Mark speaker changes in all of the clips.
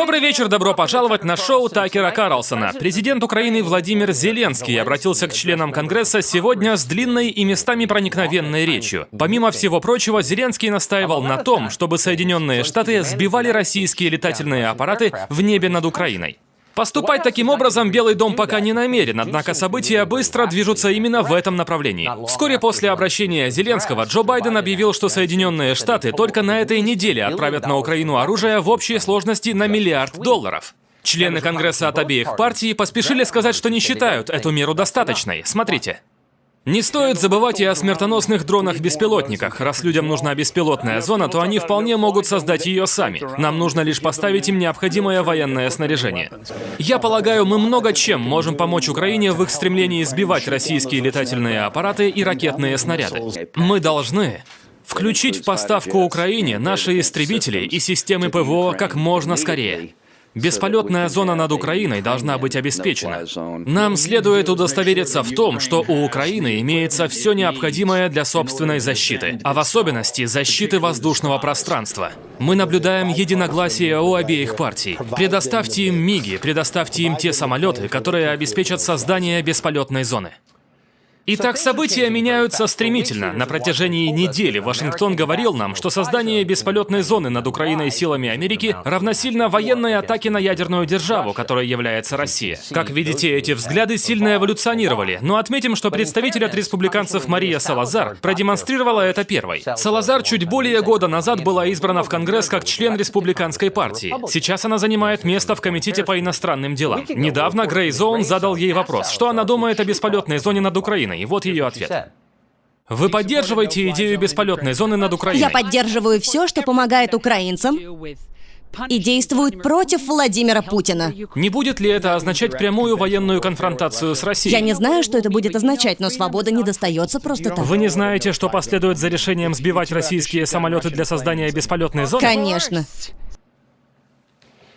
Speaker 1: Добрый вечер, добро пожаловать на шоу Такера Карлсона. Президент Украины Владимир Зеленский обратился к членам Конгресса сегодня с длинной и местами проникновенной речью. Помимо всего прочего, Зеленский настаивал на том, чтобы Соединенные Штаты сбивали российские летательные аппараты в небе над Украиной. Поступать таким образом Белый дом пока не намерен, однако события быстро движутся именно в этом направлении. Вскоре после обращения Зеленского Джо Байден объявил, что Соединенные Штаты только на этой неделе отправят на Украину оружие в общей сложности на миллиард долларов. Члены Конгресса от обеих партий поспешили сказать, что не считают эту меру достаточной. Смотрите. Не стоит забывать и о смертоносных дронах-беспилотниках. Раз людям нужна беспилотная зона, то они вполне могут создать ее сами. Нам нужно лишь поставить им необходимое военное снаряжение. Я полагаю, мы много чем можем помочь Украине в их стремлении сбивать российские летательные аппараты и ракетные снаряды. Мы должны включить в поставку Украине наши истребители и системы ПВО как можно скорее. Бесполетная зона над Украиной должна быть обеспечена. Нам следует удостовериться в том, что у Украины имеется все необходимое для собственной защиты, а в особенности защиты воздушного пространства. Мы наблюдаем единогласие у обеих партий. Предоставьте им МИГи, предоставьте им те самолеты, которые обеспечат создание бесполетной зоны. Итак, события меняются стремительно. На протяжении недели Вашингтон говорил нам, что создание бесполетной зоны над Украиной силами Америки равносильно военной атаке на ядерную державу, которой является Россия. Как видите, эти взгляды сильно эволюционировали, но отметим, что представитель от республиканцев Мария Салазар продемонстрировала это первой. Салазар чуть более года назад была избрана в Конгресс как член республиканской партии. Сейчас она занимает место в Комитете по иностранным делам. Недавно Грей Зоун задал ей вопрос, что она думает о бесполетной зоне над Украиной. Украиной. Вот ее ответ. Вы поддерживаете идею бесполетной зоны над Украиной?
Speaker 2: Я поддерживаю все, что помогает украинцам и действует против Владимира Путина.
Speaker 1: Не будет ли это означать прямую военную конфронтацию с Россией?
Speaker 2: Я не знаю, что это будет означать, но свобода не достается просто так.
Speaker 1: Вы не знаете, что последует за решением сбивать российские самолеты для создания бесполетной зоны?
Speaker 2: Конечно.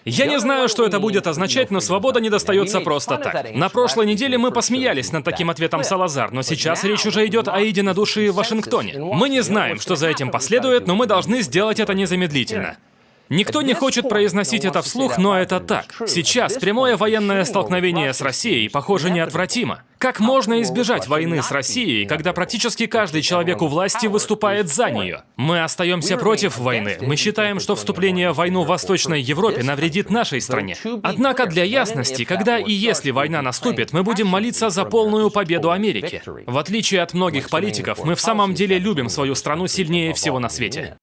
Speaker 1: Я не знаю, что это будет означать, но свобода не достается просто так. На прошлой неделе мы посмеялись над таким ответом Салазар, но сейчас речь уже идет о единодушии в Вашингтоне. Мы не знаем, что за этим последует, но мы должны сделать это незамедлительно. Никто не хочет произносить это вслух, но это так. Сейчас прямое военное столкновение с Россией, похоже, неотвратимо. Как можно избежать войны с Россией, когда практически каждый человек у власти выступает за нее? Мы остаемся против войны. Мы считаем, что вступление в войну в Восточной Европе навредит нашей стране. Однако для ясности, когда и если война наступит, мы будем молиться за полную победу Америки. В отличие от многих политиков, мы в самом деле любим свою страну сильнее всего на свете.